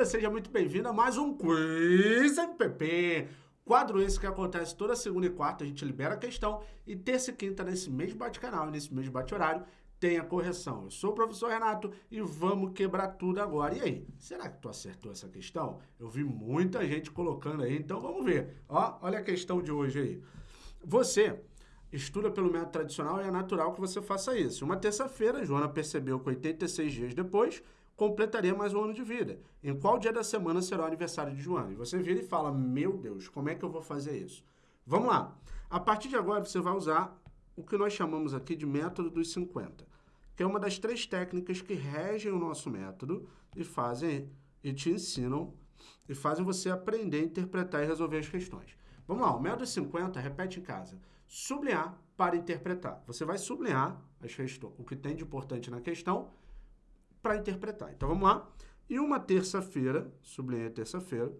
bem-vinda, seja muito bem-vinda a mais um Quiz MPP. Quadro esse que acontece toda segunda e quarta, a gente libera a questão e terça e quinta nesse mesmo bate-canal, nesse mesmo bate-horário, tem a correção. Eu sou o professor Renato e vamos quebrar tudo agora. E aí, será que tu acertou essa questão? Eu vi muita gente colocando aí, então vamos ver. Ó, olha a questão de hoje aí. Você estuda pelo método tradicional e é natural que você faça isso. Uma terça-feira, Joana percebeu que 86 dias depois completaria mais um ano de vida. Em qual dia da semana será o aniversário de Joana? E você vira e fala, meu Deus, como é que eu vou fazer isso? Vamos lá. A partir de agora, você vai usar o que nós chamamos aqui de método dos 50, que é uma das três técnicas que regem o nosso método e fazem e te ensinam e fazem você aprender a interpretar e resolver as questões. Vamos lá, o método 50, repete em casa. Sublinhar para interpretar. Você vai sublinhar as questões, o que tem de importante na questão para interpretar. Então vamos lá. E uma terça-feira, sublinhei terça-feira,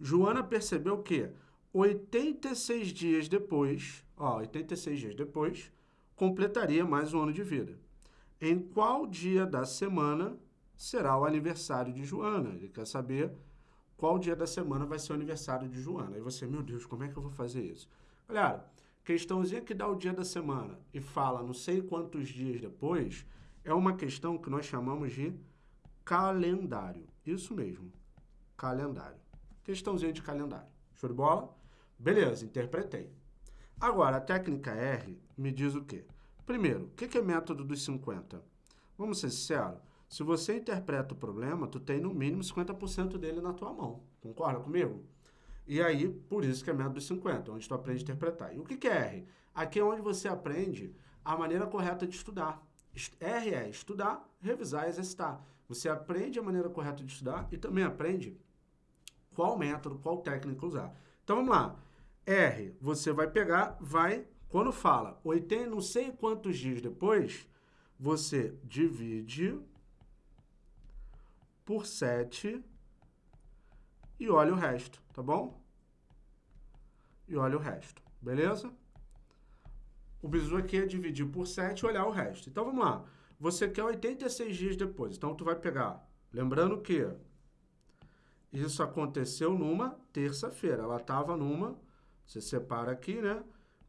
Joana percebeu que 86 dias depois, ó, 86 dias depois, completaria mais um ano de vida. Em qual dia da semana será o aniversário de Joana? Ele quer saber qual dia da semana vai ser o aniversário de Joana. Aí você, meu Deus, como é que eu vou fazer isso? Galera, questãozinha que dá o dia da semana e fala não sei quantos dias depois, é uma questão que nós chamamos de calendário. Isso mesmo, calendário. Questãozinha de calendário. Show de bola? Beleza, interpretei. Agora, a técnica R me diz o quê? Primeiro, o que é método dos 50? Vamos ser sinceros, se você interpreta o problema, tu tem no mínimo 50% dele na tua mão. Concorda comigo? E aí, por isso que é método dos 50, onde tu aprende a interpretar. E o que é R? Aqui é onde você aprende a maneira correta de estudar. R é estudar, revisar e exercitar. Você aprende a maneira correta de estudar e também aprende qual método, qual técnica usar. Então, vamos lá. R, você vai pegar, vai, quando fala 80, não sei quantos dias depois, você divide por 7 e olha o resto, tá bom? E olha o resto, beleza? O bizu aqui é dividir por 7 e olhar o resto. Então, vamos lá. Você quer 86 dias depois. Então, tu vai pegar... Lembrando que isso aconteceu numa terça-feira. Ela estava numa... Você separa aqui, né?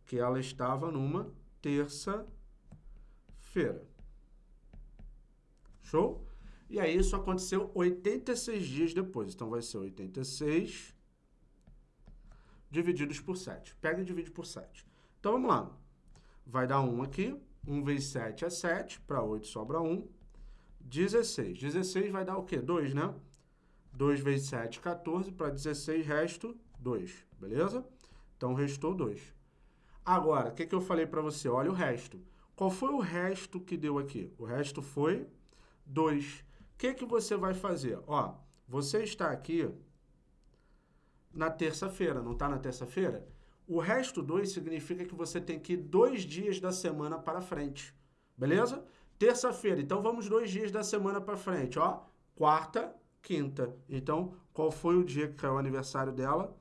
Que ela estava numa terça-feira. Show? E aí, isso aconteceu 86 dias depois. Então, vai ser 86 divididos por 7. Pega e divide por 7. Então, vamos lá vai dar 1 aqui. 1 vezes 7 é 7, para 8 sobra 1. 16. 16 vai dar o quê? 2, né? 2 vezes 7, 14. Para 16, resto 2. Beleza? Então, restou 2. Agora, o que, que eu falei para você? Olha o resto. Qual foi o resto que deu aqui? O resto foi 2. O que, que você vai fazer? Ó, você está aqui na terça-feira, não está na terça-feira? O resto 2 significa que você tem que ir dois dias da semana para frente. Beleza? Terça-feira. Então, vamos dois dias da semana para frente. Ó, quarta, quinta. Então, qual foi o dia que caiu o aniversário dela?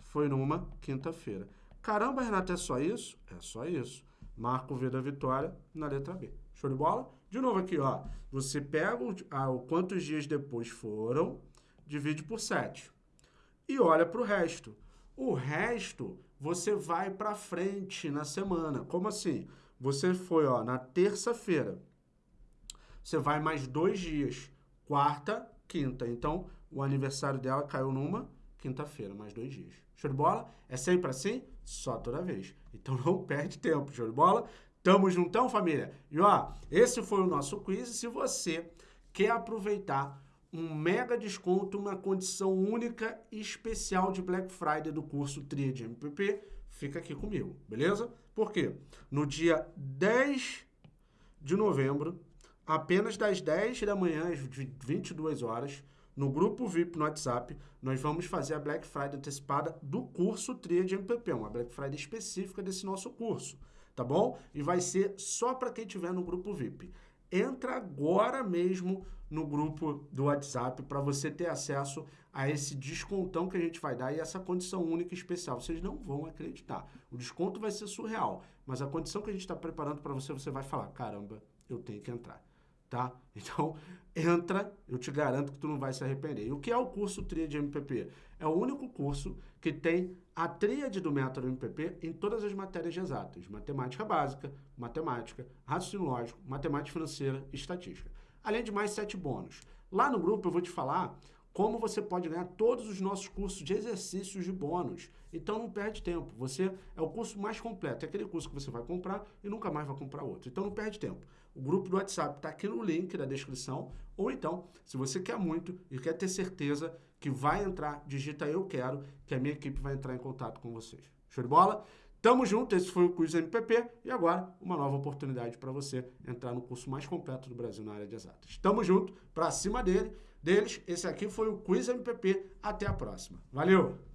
Foi numa quinta-feira. Caramba, Renata, é só isso? É só isso. Marca o V da vitória na letra B. Show de bola? De novo aqui, ó. Você pega o, ah, o quantos dias depois foram, divide por 7. E olha para o resto. O resto você vai para frente na semana. Como assim? Você foi ó, na terça-feira. Você vai mais dois dias. Quarta, quinta. Então, o aniversário dela caiu numa quinta-feira, mais dois dias. Show de bola? É sempre assim? Só toda vez. Então, não perde tempo. Show de bola? Tamo juntão, família? E ó, esse foi o nosso quiz. Se você quer aproveitar um mega desconto, uma condição única e especial de Black Friday do curso Tríade MPP, fica aqui comigo, beleza? Por quê? No dia 10 de novembro, apenas das 10 da manhã às 22 horas, no grupo VIP no WhatsApp, nós vamos fazer a Black Friday antecipada do curso Tríade MPP, uma Black Friday específica desse nosso curso, tá bom? E vai ser só para quem estiver no grupo VIP entra agora mesmo no grupo do WhatsApp para você ter acesso a esse descontão que a gente vai dar e essa condição única e especial. Vocês não vão acreditar. O desconto vai ser surreal, mas a condição que a gente está preparando para você, você vai falar, caramba, eu tenho que entrar. Tá? Então, entra, eu te garanto que tu não vai se arrepender. E o que é o curso Tríade MPP? É o único curso que tem a tríade do método MPP em todas as matérias exatas. Matemática básica, matemática, raciocínio lógico, matemática financeira e estatística. Além de mais sete bônus. Lá no grupo eu vou te falar como você pode ganhar todos os nossos cursos de exercícios de bônus. Então não perde tempo. Você é o curso mais completo. É aquele curso que você vai comprar e nunca mais vai comprar outro. Então não perde tempo. O grupo do WhatsApp está aqui no link da descrição. Ou então, se você quer muito e quer ter certeza que vai entrar, digita eu quero, que a minha equipe vai entrar em contato com vocês. Show de bola? Tamo junto, esse foi o Quiz MPP e agora uma nova oportunidade para você entrar no curso mais completo do Brasil na área de exatas. Tamo junto, para cima dele, deles. Esse aqui foi o Quiz MPP. Até a próxima. Valeu!